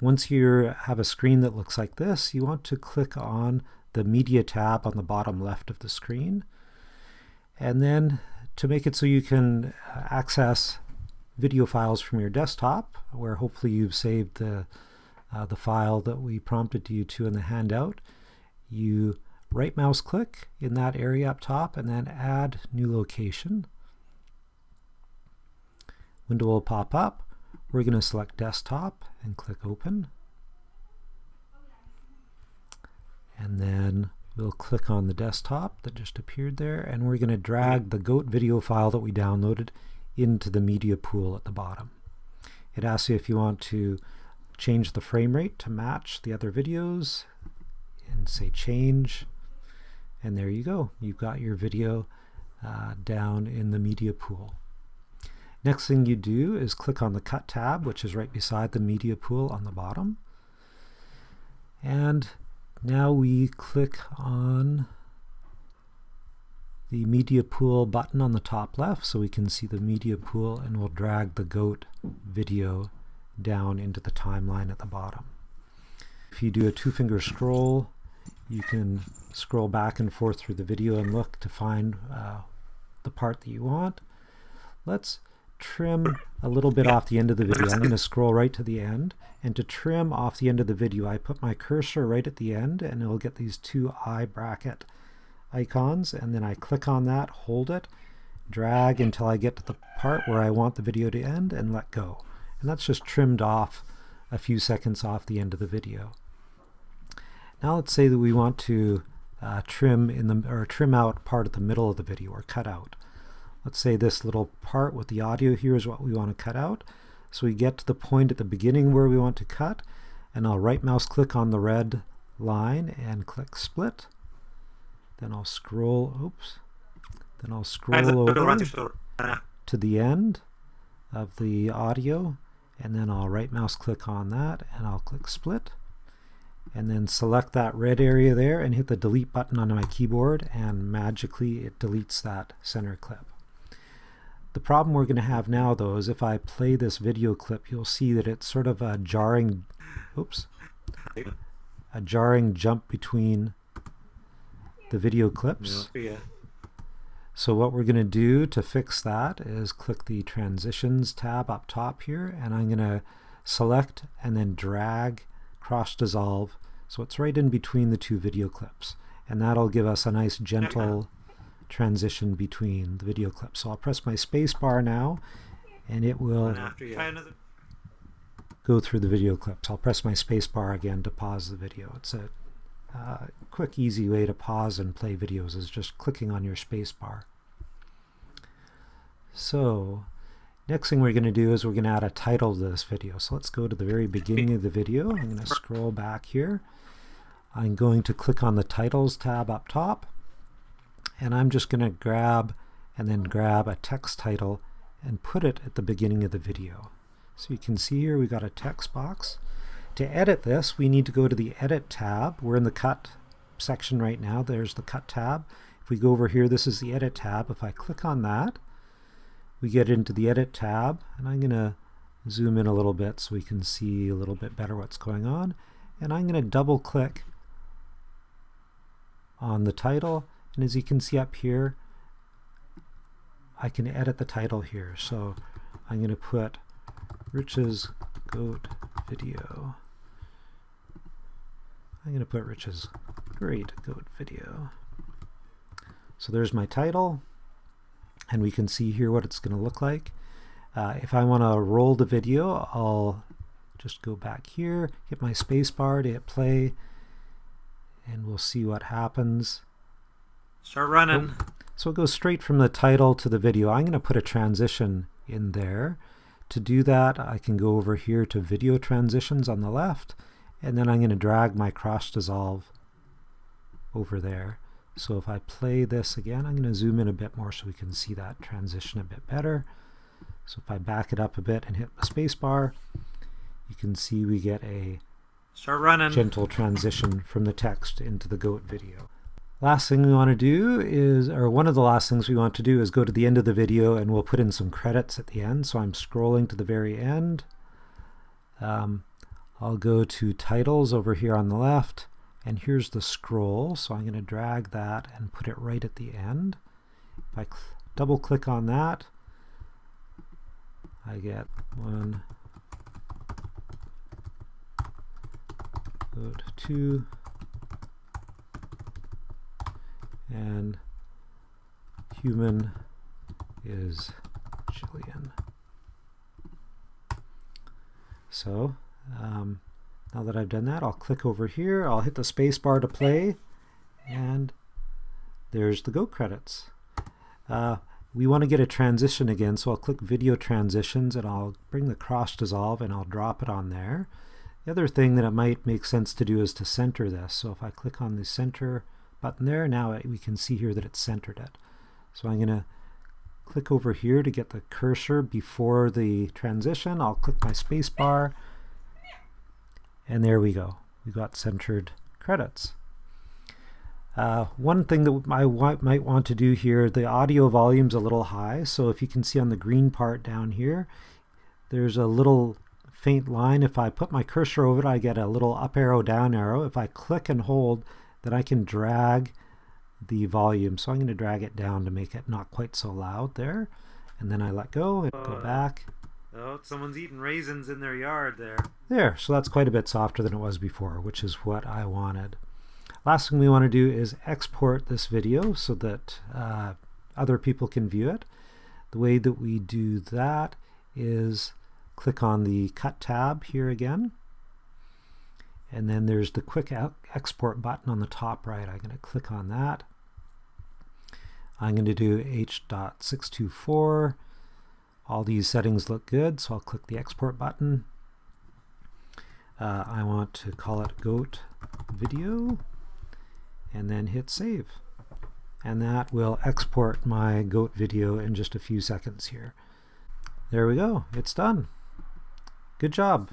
Once you have a screen that looks like this, you want to click on the Media tab on the bottom left of the screen. And then to make it so you can uh, access video files from your desktop, where hopefully you've saved the, uh, the file that we prompted you to in the handout, you right mouse click in that area up top and then add new location. Window will pop up. We're going to select desktop and click open. And then we'll click on the desktop that just appeared there and we're going to drag the GOAT video file that we downloaded into the media pool at the bottom. It asks you if you want to change the frame rate to match the other videos and say change and there you go you've got your video uh, down in the media pool next thing you do is click on the cut tab which is right beside the media pool on the bottom and now we click on the media pool button on the top left so we can see the media pool and we'll drag the goat video down into the timeline at the bottom. If you do a two finger scroll you can scroll back and forth through the video and look to find uh, the part that you want. Let's trim a little bit off the end of the video. I'm going to scroll right to the end and to trim off the end of the video I put my cursor right at the end and it'll get these two eye bracket icons and then I click on that, hold it, drag until I get to the part where I want the video to end and let go. And that's just trimmed off a few seconds off the end of the video. Now let's say that we want to uh, trim in the or trim out part at the middle of the video or cut out. Let's say this little part with the audio here is what we want to cut out. So we get to the point at the beginning where we want to cut and I'll right mouse click on the red line and click split. Then I'll scroll, oops, then I'll scroll over to the end of the audio and then I'll right mouse click on that and I'll click split and then select that red area there and hit the delete button on my keyboard and magically it deletes that center clip. The problem we're going to have now though is if I play this video clip you'll see that it's sort of a jarring oops a jarring jump between the video clips. Yeah. So what we're going to do to fix that is click the transitions tab up top here and I'm going to select and then drag cross dissolve so it's right in between the two video clips and that'll give us a nice gentle transition between the video clips. So I'll press my space bar now and it will go through the video clips. I'll press my space bar again to pause the video. It's a uh, quick easy way to pause and play videos is just clicking on your space bar. So next thing we're going to do is we're going to add a title to this video. So let's go to the very beginning of the video. I'm going to scroll back here. I'm going to click on the titles tab up top and I'm just going to grab and then grab a text title and put it at the beginning of the video. So you can see here we got a text box. To edit this we need to go to the edit tab. We're in the cut section right now. There's the cut tab. If we go over here this is the edit tab. If I click on that we get into the edit tab and I'm going to zoom in a little bit so we can see a little bit better what's going on and I'm going to double click on the title and as you can see up here I can edit the title here. So I'm going to put Rich's goat video. I'm going to put Rich's great goat video. So there's my title and we can see here what it's going to look like. Uh, if I want to roll the video I'll just go back here hit my space bar to hit play and we'll see what happens. Start running. Oh, so it goes straight from the title to the video. I'm going to put a transition in there. To do that, I can go over here to video transitions on the left, and then I'm going to drag my cross dissolve over there. So if I play this again, I'm going to zoom in a bit more so we can see that transition a bit better. So if I back it up a bit and hit the space bar, you can see we get a Start running. Gentle transition from the text into the goat video. Last thing we want to do is, or one of the last things we want to do is go to the end of the video and we'll put in some credits at the end. So I'm scrolling to the very end. Um, I'll go to titles over here on the left and here's the scroll so I'm going to drag that and put it right at the end. If I double click on that I get one two and human is Jillian. So um, now that I've done that, I'll click over here, I'll hit the space bar to play, and there's the Go credits. Uh, we want to get a transition again, so I'll click Video Transitions, and I'll bring the cross dissolve, and I'll drop it on there. The other thing that it might make sense to do is to center this. So if I click on the center button there, now we can see here that it's centered it. So I'm going to click over here to get the cursor before the transition. I'll click my spacebar, and there we go. We got centered credits. Uh, one thing that I might want to do here, the audio volume's a little high, so if you can see on the green part down here, there's a little faint line. If I put my cursor over it, I get a little up arrow, down arrow. If I click and hold, then I can drag the volume. So I'm going to drag it down to make it not quite so loud there. And then I let go and go back. Oh, someone's eating raisins in their yard there. There, so that's quite a bit softer than it was before, which is what I wanted. Last thing we want to do is export this video so that uh, other people can view it. The way that we do that is click on the Cut tab here again. And then there's the Quick Export button on the top right. I'm going to click on that. I'm going to do H.624. All these settings look good, so I'll click the Export button. Uh, I want to call it goat video and then hit save. And that will export my goat video in just a few seconds here. There we go, it's done. Good job.